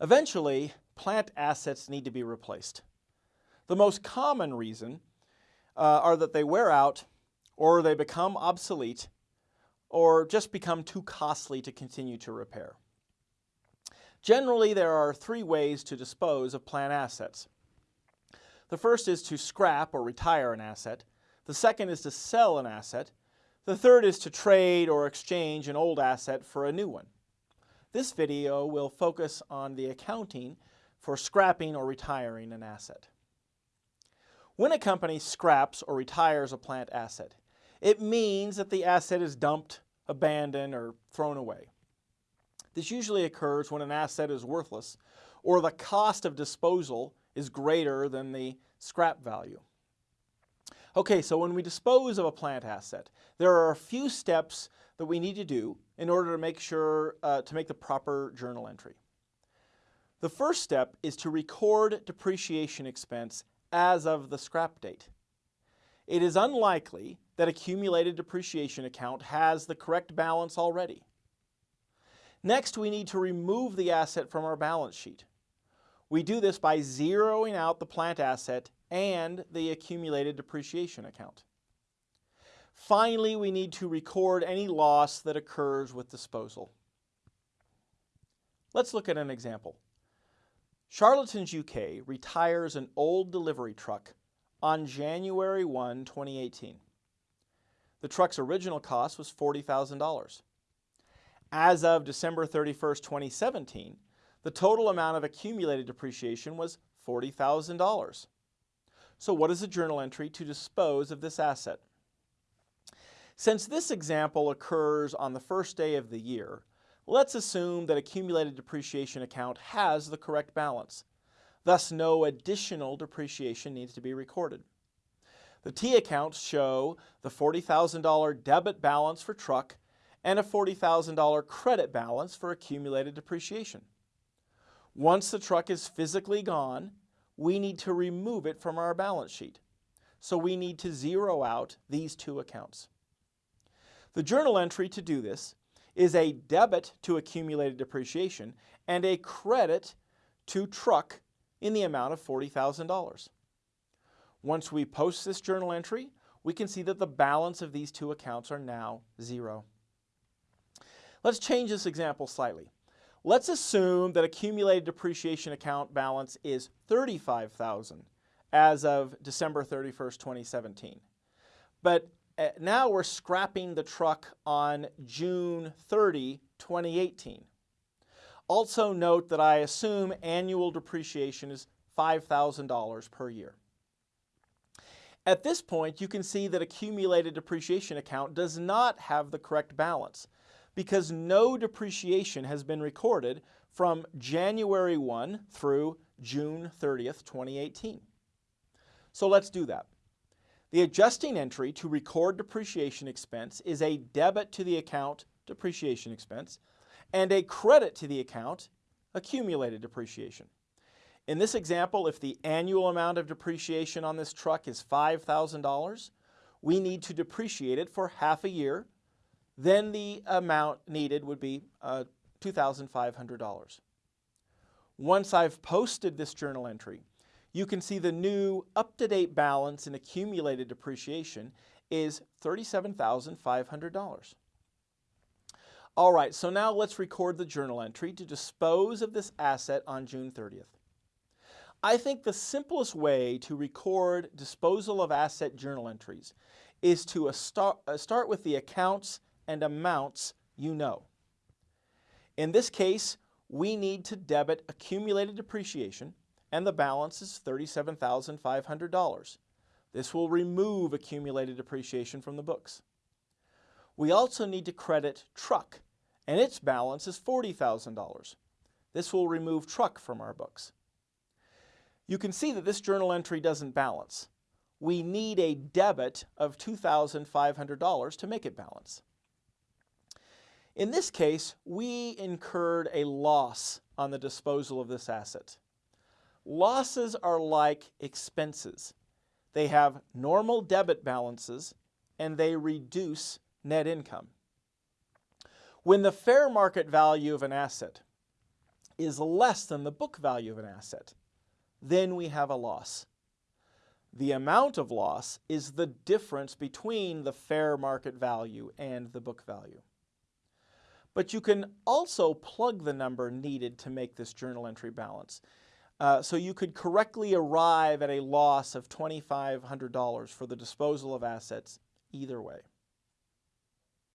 Eventually, plant assets need to be replaced. The most common reason uh, are that they wear out or they become obsolete or just become too costly to continue to repair. Generally, there are three ways to dispose of plant assets. The first is to scrap or retire an asset. The second is to sell an asset. The third is to trade or exchange an old asset for a new one. This video will focus on the accounting for scrapping or retiring an asset. When a company scraps or retires a plant asset, it means that the asset is dumped, abandoned, or thrown away. This usually occurs when an asset is worthless or the cost of disposal is greater than the scrap value. Okay, so when we dispose of a plant asset, there are a few steps that we need to do in order to make sure uh, to make the proper journal entry. The first step is to record depreciation expense as of the scrap date. It is unlikely that accumulated depreciation account has the correct balance already. Next, we need to remove the asset from our balance sheet. We do this by zeroing out the plant asset and the accumulated depreciation account. Finally, we need to record any loss that occurs with disposal. Let's look at an example. Charlatans UK retires an old delivery truck on January 1, 2018. The truck's original cost was $40,000. As of December 31, 2017, the total amount of accumulated depreciation was $40,000. So what is the journal entry to dispose of this asset? Since this example occurs on the first day of the year, let's assume that accumulated depreciation account has the correct balance. Thus, no additional depreciation needs to be recorded. The T accounts show the $40,000 debit balance for truck and a $40,000 credit balance for accumulated depreciation. Once the truck is physically gone, we need to remove it from our balance sheet. So we need to zero out these two accounts. The journal entry to do this is a debit to accumulated depreciation and a credit to truck in the amount of $40,000. Once we post this journal entry, we can see that the balance of these two accounts are now zero. Let's change this example slightly. Let's assume that accumulated depreciation account balance is 35,000 as of December 31st, 2017. But Uh, now we're scrapping the truck on June 30, 2018. Also note that I assume annual depreciation is $5,000 per year. At this point, you can see that accumulated depreciation account does not have the correct balance because no depreciation has been recorded from January 1 through June 30th, 2018. So let's do that. The adjusting entry to record depreciation expense is a debit to the account depreciation expense and a credit to the account accumulated depreciation. In this example, if the annual amount of depreciation on this truck is $5,000, we need to depreciate it for half a year then the amount needed would be uh, $2,500. Once I've posted this journal entry, you can see the new up-to-date balance in accumulated depreciation is $37,500. All right, so now let's record the journal entry to dispose of this asset on June 30th. I think the simplest way to record disposal of asset journal entries is to start, uh, start with the accounts and amounts you know. In this case, we need to debit accumulated depreciation and the balance is $37,500. This will remove accumulated depreciation from the books. We also need to credit truck and its balance is $40,000. This will remove truck from our books. You can see that this journal entry doesn't balance. We need a debit of $2,500 to make it balance. In this case, we incurred a loss on the disposal of this asset. Losses are like expenses. They have normal debit balances and they reduce net income. When the fair market value of an asset is less than the book value of an asset, then we have a loss. The amount of loss is the difference between the fair market value and the book value. But you can also plug the number needed to make this journal entry balance. Uh, so you could correctly arrive at a loss of $2,500 for the disposal of assets either way.